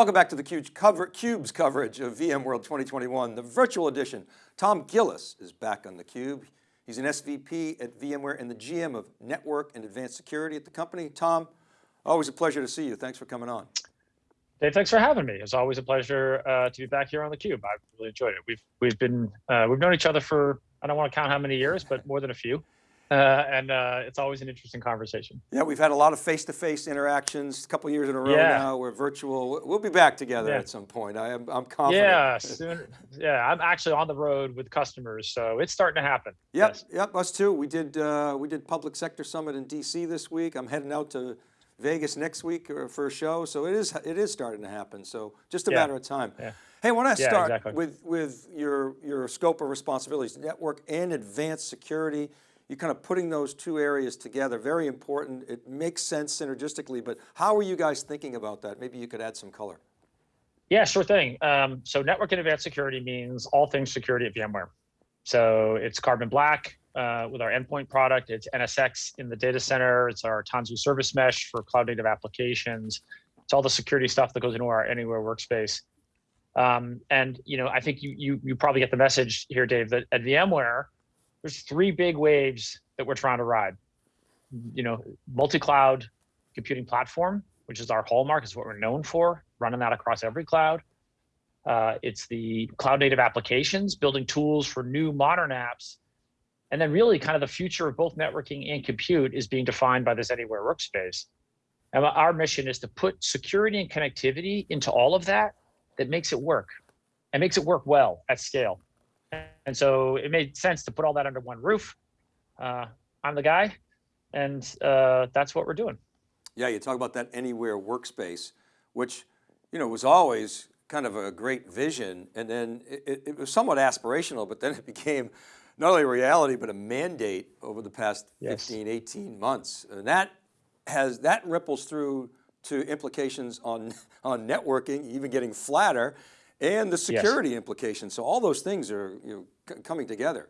Welcome back to the Cube's, cover, Cube's coverage of VMworld 2021, the virtual edition. Tom Gillis is back on the Cube. He's an SVP at VMware and the GM of Network and Advanced Security at the company. Tom, always a pleasure to see you. Thanks for coming on. Dave, thanks for having me. It's always a pleasure uh, to be back here on the Cube. I've really enjoyed it. We've we've been uh, we've known each other for I don't want to count how many years, but more than a few. Uh, and uh, it's always an interesting conversation. Yeah, we've had a lot of face-to-face -face interactions, a couple years in a row yeah. now. We're virtual. We'll be back together yeah. at some point. I am, I'm confident. Yeah, soon. Yeah, I'm actually on the road with customers, so it's starting to happen. Yep, yes. yep, us too. We did uh, we did Public Sector Summit in DC this week. I'm heading out to Vegas next week uh, for a show, so it is it is starting to happen. So just a yeah. matter of time. Yeah. Hey, I want to start exactly. with with your your scope of responsibilities, network and advanced security you're kind of putting those two areas together, very important. It makes sense synergistically, but how are you guys thinking about that? Maybe you could add some color. Yeah, sure thing. Um, so network and advanced security means all things security at VMware. So it's Carbon Black uh, with our endpoint product. It's NSX in the data center. It's our Tanzu service mesh for cloud native applications. It's all the security stuff that goes into our anywhere workspace. Um, and you know, I think you, you you probably get the message here, Dave, that at VMware, there's three big waves that we're trying to ride. You know, multi-cloud computing platform, which is our hallmark, is what we're known for, running that across every cloud. Uh, it's the cloud native applications, building tools for new modern apps. And then really kind of the future of both networking and compute is being defined by this anywhere workspace. And our mission is to put security and connectivity into all of that that makes it work and makes it work well at scale. And so it made sense to put all that under one roof. Uh, I'm the guy, and uh, that's what we're doing. Yeah, you talk about that anywhere workspace, which you know was always kind of a great vision, and then it, it was somewhat aspirational, but then it became not only a reality, but a mandate over the past yes. 15, 18 months. And that has, that ripples through to implications on, on networking, even getting flatter, and the security yes. implications. So all those things are you know, coming together.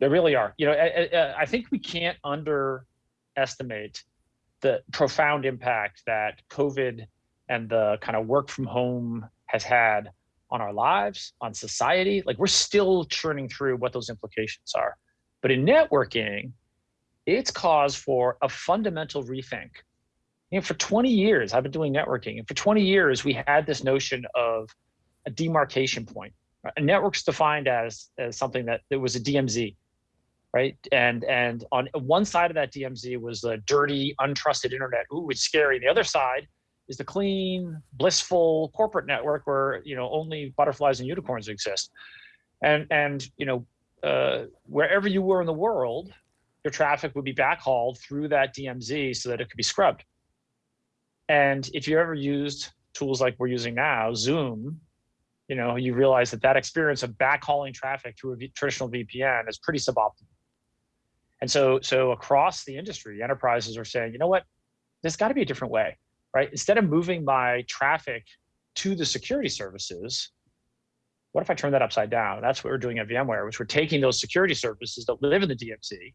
They really are. You know, I, I think we can't underestimate the profound impact that COVID and the kind of work from home has had on our lives, on society. Like we're still churning through what those implications are. But in networking, it's cause for a fundamental rethink. You know, for 20 years, I've been doing networking, and for 20 years, we had this notion of a demarcation point. A network's defined as, as something that it was a DMZ, right? And and on one side of that DMZ was the dirty, untrusted internet. Ooh, it's scary. The other side is the clean, blissful corporate network where you know only butterflies and unicorns exist. And and you know uh, wherever you were in the world, your traffic would be backhauled through that DMZ so that it could be scrubbed. And if you ever used tools like we're using now, Zoom, you know, you realize that that experience of backhauling traffic through a traditional VPN is pretty suboptimal. And so, so across the industry, enterprises are saying, you know what, there's got to be a different way, right? Instead of moving my traffic to the security services, what if I turn that upside down? That's what we're doing at VMware, which we're taking those security services that live in the DMZ.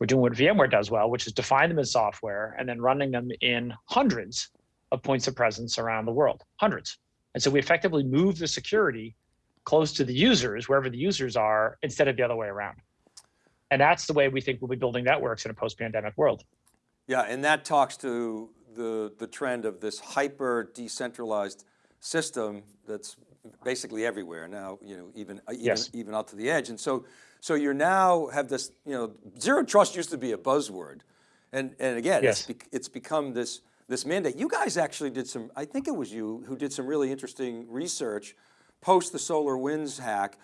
We're doing what VMware does well, which is define them in software and then running them in hundreds of points of presence around the world, hundreds. And so we effectively move the security close to the users, wherever the users are, instead of the other way around. And that's the way we think we'll be building networks in a post-pandemic world. Yeah, and that talks to the, the trend of this hyper decentralized system that's basically everywhere now, you know, even, uh, even, yes. even out to the edge. And so, so you're now have this, you know, zero trust used to be a buzzword. And, and again, yes. it's, be, it's become this, this mandate. You guys actually did some, I think it was you who did some really interesting research post the SolarWinds hack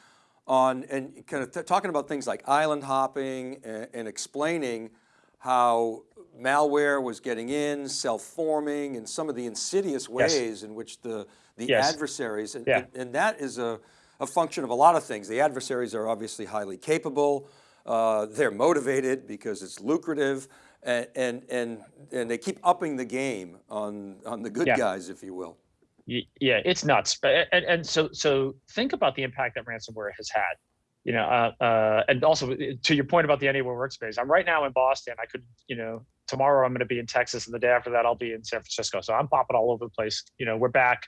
on, and kind of talking about things like island hopping and, and explaining how malware was getting in, self-forming, and some of the insidious ways yes. in which the, the yes. adversaries, and, yeah. and, and, that is a, a function of a lot of things. The adversaries are obviously highly capable, uh, they're motivated because it's lucrative, and, and, and, and they keep upping the game on, on the good yeah. guys, if you will. Yeah, it's nuts. And, and so, so think about the impact that ransomware has had. You know, uh, uh, and also to your point about the anywhere workspace, I'm right now in Boston. I could, you know, tomorrow I'm going to be in Texas, and the day after that I'll be in San Francisco. So I'm popping all over the place. You know, we're back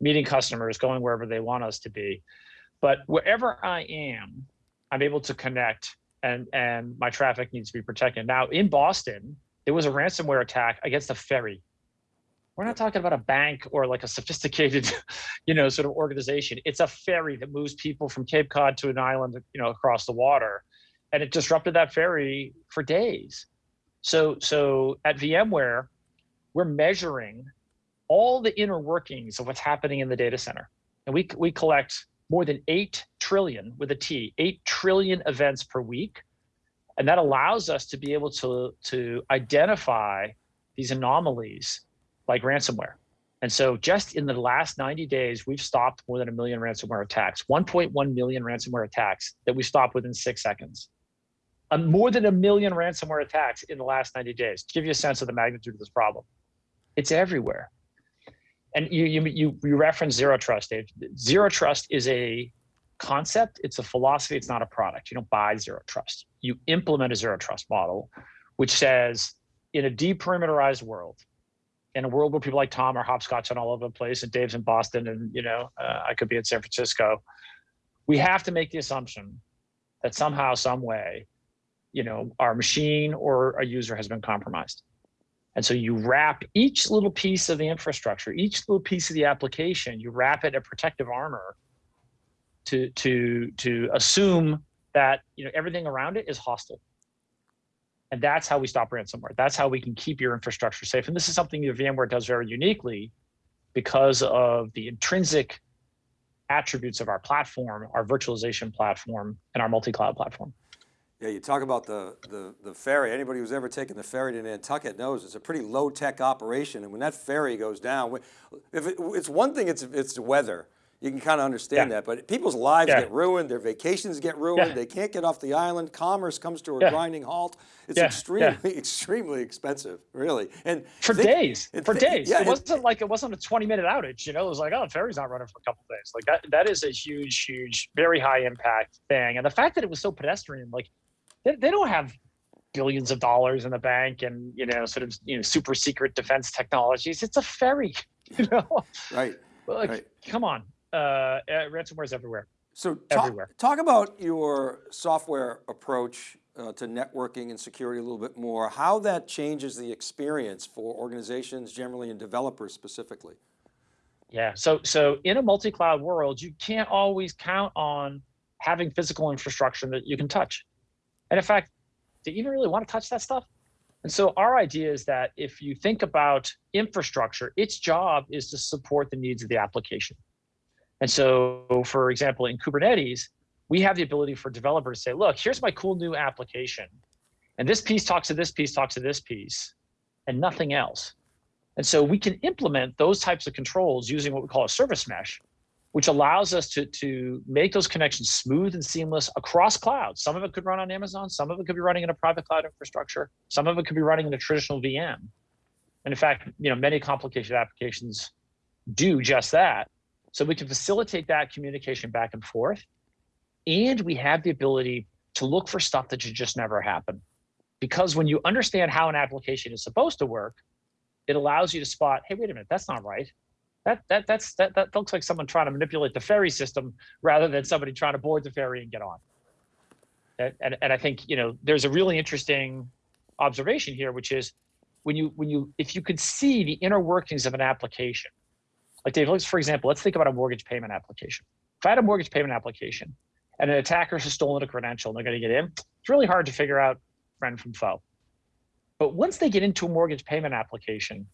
meeting customers, going wherever they want us to be. But wherever I am, I'm able to connect, and and my traffic needs to be protected. Now in Boston, there was a ransomware attack against a ferry. We're not talking about a bank or like a sophisticated, you know, sort of organization. It's a ferry that moves people from Cape Cod to an island, you know, across the water, and it disrupted that ferry for days. So, so at VMware, we're measuring all the inner workings of what's happening in the data center, and we we collect more than eight trillion with a T, eight trillion events per week, and that allows us to be able to to identify these anomalies like ransomware. And so just in the last 90 days, we've stopped more than a million ransomware attacks, 1.1 million ransomware attacks that we stopped within six seconds. Um, more than a million ransomware attacks in the last 90 days, to give you a sense of the magnitude of this problem. It's everywhere. And you, you, you, you reference zero trust, Dave. Zero trust is a concept, it's a philosophy, it's not a product. You don't buy zero trust. You implement a zero trust model, which says in a deperimeterized world, in a world where people like Tom are hopscotching all over the place and Dave's in Boston and, you know, uh, I could be in San Francisco, we have to make the assumption that somehow, some way, you know, our machine or a user has been compromised. And so you wrap each little piece of the infrastructure, each little piece of the application, you wrap it in protective armor to, to, to assume that, you know, everything around it is hostile. And that's how we stop ransomware. That's how we can keep your infrastructure safe. And this is something that VMware does very uniquely because of the intrinsic attributes of our platform, our virtualization platform, and our multi-cloud platform. Yeah, you talk about the, the, the ferry. Anybody who's ever taken the ferry to Nantucket knows it's a pretty low tech operation. And when that ferry goes down, if it, it's one thing, it's, it's weather you can kind of understand yeah. that, but people's lives yeah. get ruined, their vacations get ruined, yeah. they can't get off the island, commerce comes to a grinding halt. It's extremely, extremely expensive, really. And for think, days, for days. it wasn't like it wasn't a 20 minute outage, you know, it was like, oh, the ferry's not running for a couple days. Like that, that is a huge, huge, very high impact thing. And the fact that it was so pedestrian, like they, they don't have billions of dollars in the bank and, you know, sort of, you know, super secret defense technologies. It's a ferry, you know? Right. Like, right. come on uh, ransomware is everywhere. So talk, everywhere. talk about your software approach uh, to networking and security a little bit more, how that changes the experience for organizations generally and developers specifically. Yeah, so, so in a multi-cloud world, you can't always count on having physical infrastructure that you can touch. And in fact, do you even really want to touch that stuff? And so our idea is that if you think about infrastructure, its job is to support the needs of the application. And so, for example, in Kubernetes, we have the ability for developers to say, look, here's my cool new application. And this piece talks to this piece, talks to this piece, and nothing else. And so we can implement those types of controls using what we call a service mesh, which allows us to, to make those connections smooth and seamless across clouds. Some of it could run on Amazon, some of it could be running in a private cloud infrastructure, some of it could be running in a traditional VM. And in fact, you know, many complicated applications do just that. So we can facilitate that communication back and forth. And we have the ability to look for stuff that should just never happen. Because when you understand how an application is supposed to work, it allows you to spot, hey, wait a minute, that's not right. That, that, that's, that, that looks like someone trying to manipulate the ferry system rather than somebody trying to board the ferry and get on. And, and, and I think, you know, there's a really interesting observation here, which is when you, when you, if you could see the inner workings of an application, like Dave, let's, for example, let's think about a mortgage payment application. If I had a mortgage payment application and an attacker has stolen a credential and they're going to get in, it's really hard to figure out friend from foe. But once they get into a mortgage payment application,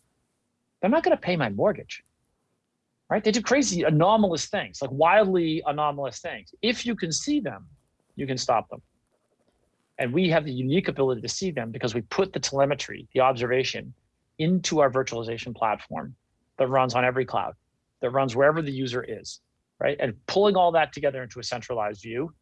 they're not going to pay my mortgage. Right? They do crazy anomalous things, like wildly anomalous things. If you can see them, you can stop them. And we have the unique ability to see them because we put the telemetry, the observation, into our virtualization platform that runs on every cloud, that runs wherever the user is, right? And pulling all that together into a centralized view,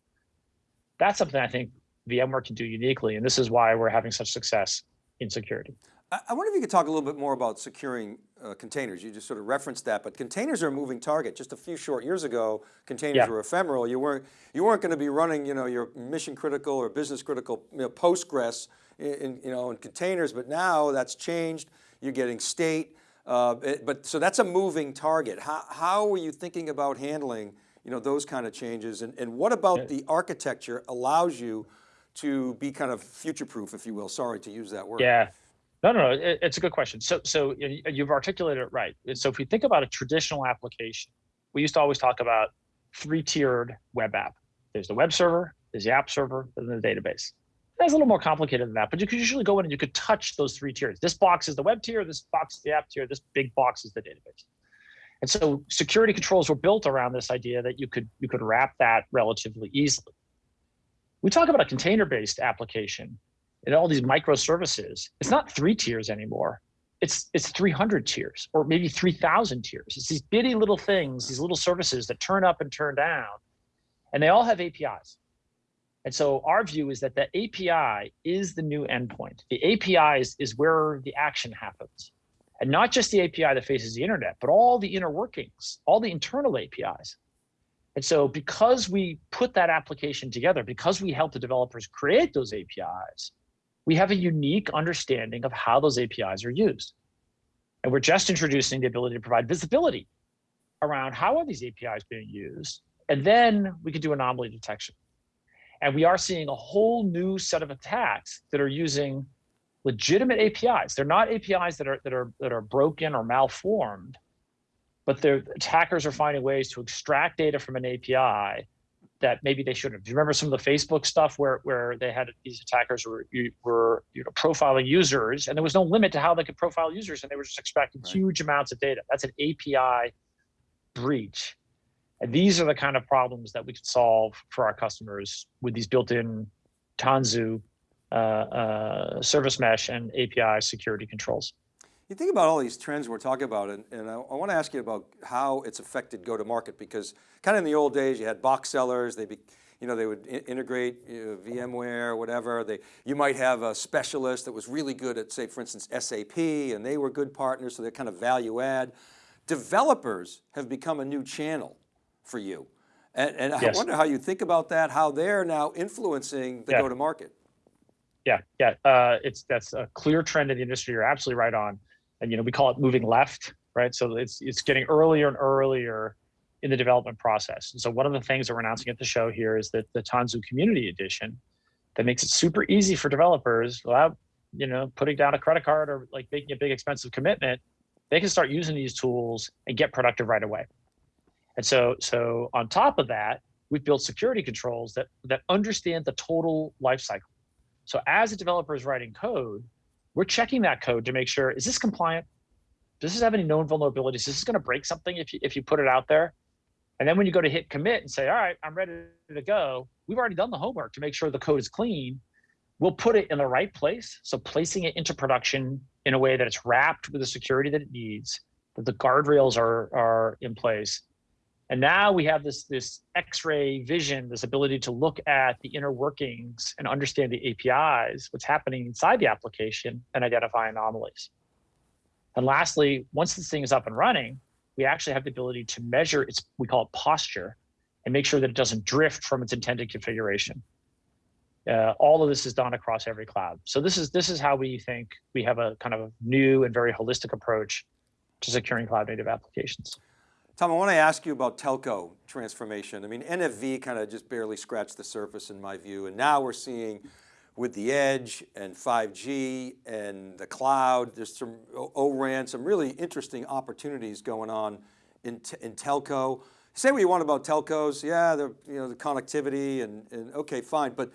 that's something I think VMware can do uniquely. And this is why we're having such success in security. I wonder if you could talk a little bit more about securing uh, containers. You just sort of referenced that, but containers are a moving target. Just a few short years ago, containers Yeah. were ephemeral. You weren't, you weren't going to be running, you know, your mission critical or business critical you know, Postgres in, in, you know, in containers, but now that's changed. You're getting state, uh, it- but so that's a moving target. How, how are you thinking about handling, you know, those kind of changes? And, and what about the architecture allows you to be kind of future-proof, if you will? Sorry to use that word. Yeah. No, no, no. It, it's a good question. So, so you've articulated it right. So, if we think about a traditional application, we used to always talk about three-tiered web app. There's the web server, there's the app server, and the database. That's a little more complicated than that, but you could usually go in and you could touch those three tiers. This box is the web tier, this box is the app tier, this big box is the database. And so security controls were built around this idea that you could you could wrap that relatively easily. We talk about a container-based application and all these microservices. It's not three tiers anymore. It's it's 300 tiers or maybe 3,000 tiers. It's these bitty little things, these little services that turn up and turn down, and they all have APIs. And so our view is that the API is the new endpoint. The API is, is where the action happens. And not just the API that faces the internet, but all the inner workings, all the internal APIs. And so because we put that application together, because we help the developers create those APIs, we have a unique understanding of how those APIs are used. And we're just introducing the ability to provide visibility around how are these APIs being used, and then we can do anomaly detection. And we are seeing a whole new set of attacks that are using legitimate APIs. They're not APIs that are that are that are broken or malformed, but the attackers are finding ways to extract data from an API that maybe they shouldn't. Do you remember some of the Facebook stuff where where they had these attackers were were you know profiling users and there was no limit to how they could profile users and they were just expecting Right. huge amounts of data. That's an API breach. And these are the kind of problems that we can solve for our customers with these built-in Tanzu uh, uh, service mesh and API security controls. You think about all these trends we're talking about, and, and I, I want to ask you about how it's affected go-to-market, because kind of in the old days, you had box sellers, they be, you know, they would i- integrate you know, VMware, whatever. They, you might have a specialist that was really good at, say, for instance, SAP, and they were good partners, so they're kind of value add. Developers have become a new channel for you. And, and I wonder how you think about that, how they're now influencing the Yeah. go-to-market. Yeah, yeah, uh, it's that's a clear trend in the industry. You're absolutely right on, and you know we call it moving left, right? So it's it's getting earlier and earlier in the development process. And so one of the things that we're announcing at the show here is that the Tanzu Community Edition that makes it super easy for developers without you know putting down a credit card or like making a big expensive commitment. They can start using these tools and get productive right away. And so so on top of that, we've built security controls that that understand the total life cycle. So as a developer is writing code, we're checking that code to make sure, is this compliant? Does this have any known vulnerabilities? Is this going to break something if you, if you put it out there? And then when you go to hit commit and say, all right, I'm ready to go, we've already done the homework to make sure the code is clean. We'll put it in the right place. So placing it into production in a way that it's wrapped with the security that it needs, that the guardrails are, are in place, and now we have this, this X-ray vision, this ability to look at the inner workings and understand the APIs, what's happening inside the application and identify anomalies. And lastly, once this thing is up and running, we actually have the ability to measure its, we call it posture, and make sure that it doesn't drift from its intended configuration. Uh, all of this is done across every cloud. So this is this is how we think we have a kind of new and very holistic approach to securing cloud native applications. Tom, I want to ask you about telco transformation. I mean, NFV kind of just barely scratched the surface in my view, and now we're seeing with the edge and 5G and the cloud, there's some ORAN, some really interesting opportunities going on in, in telco. Say what you want about telcos, yeah, the, you know, the connectivity and, and okay, fine, but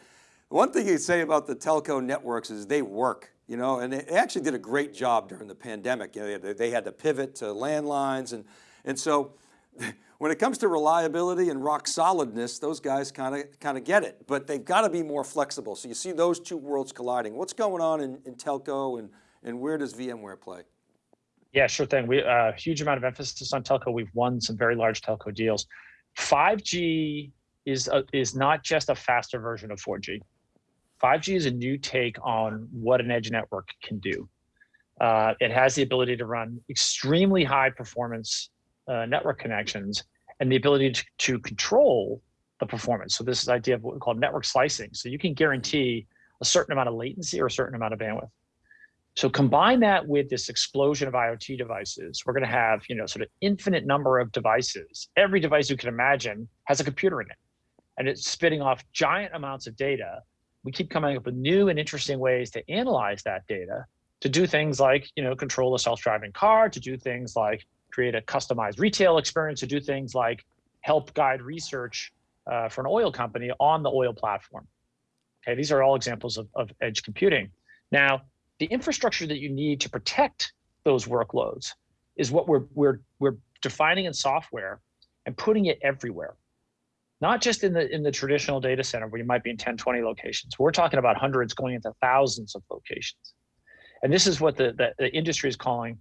one thing you say about the telco networks is they work, you know, and they actually did a great job during the pandemic. You know, they had to pivot to landlines and, and so when it comes to reliability and rock solidness, those guys kind of kind of get it, but they've got to be more flexible. So you see those two worlds colliding. What's going on in, in telco and, and where does VMware play? Yeah, sure thing. We a uh, huge amount of emphasis on telco. We've won some very large telco deals. 5G is a, is not just a faster version of 4G. 5G is a new take on what an edge network can do. Uh, it has the ability to run extremely high performance uh, network connections and the ability to, to control the performance. So this is idea of what we call network slicing. So you can guarantee a certain amount of latency or a certain amount of bandwidth. So combine that with this explosion of IoT devices, we're going to have, you know, sort of infinite number of devices. Every device you can imagine has a computer in it, and it's spitting off giant amounts of data. We keep coming up with new and interesting ways to analyze that data to do things like, you know, control a self-driving car, to do things like create a customized retail experience, to do things like help guide research uh, for an oil company on the oil platform. Okay, these are all examples of, of edge computing. Now, the infrastructure that you need to protect those workloads is what we're, we're, we're defining in software and putting it everywhere. Not just in the, in the traditional data center where you might be in 10, 20 locations. We're talking about hundreds going into thousands of locations. And this is what the, the, the industry is calling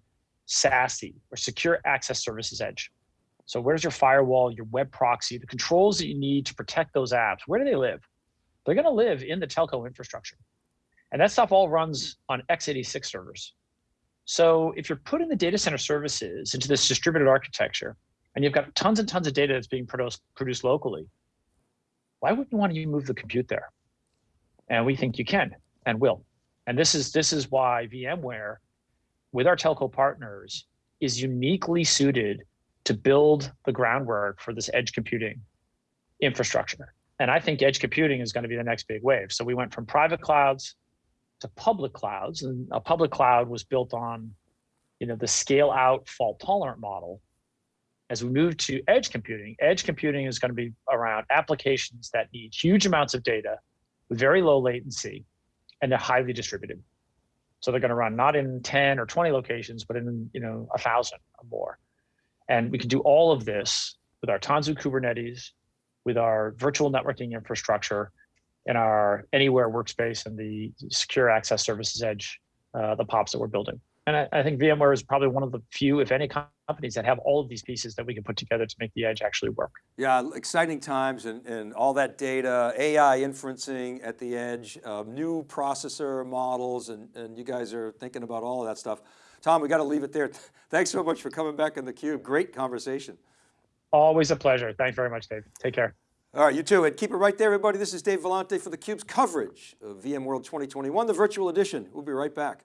SASE or Secure Access Services Edge. So where's your firewall, your web proxy, the controls that you need to protect those apps? Where do they live? They're going to live in the telco infrastructure. And that stuff all runs on x86 servers. So if you're putting the data center services into this distributed architecture, and you've got tons and tons of data that's being produced, produced locally, why wouldn't you want to move the compute there? And we think you can and will. And this is, this is why VMware, with our telco partners, is uniquely suited to build the groundwork for this edge computing infrastructure. And I think edge computing is going to be the next big wave. So we went from private clouds to public clouds, and a public cloud was built on, you know, the scale out fault tolerant model. As we move to edge computing, edge computing is going to be around applications that need huge amounts of data with very low latency, and they're highly distributed. So they're going to run not in 10 or 20 locations, but in you know a thousand or more. And we can do all of this with our Tanzu Kubernetes, with our virtual networking infrastructure, and our anywhere workspace and the secure access services edge, uh, the POPs that we're building. And I, I, think VMware is probably one of the few, if any, companies that have all of these pieces that we can put together to make the edge actually work. Yeah, exciting times and, and all that data, AI inferencing at the edge, um, new processor models, and, and you guys are thinking about all of that stuff. Tom, we got to leave it there. Thanks so much for coming back in the cube. Great conversation. Always a pleasure. Thanks very much, Dave. Take care. All right, you too. And keep it right there, everybody. This is Dave Vellante for theCUBE's coverage of VMworld 2021, the virtual edition. We'll be right back.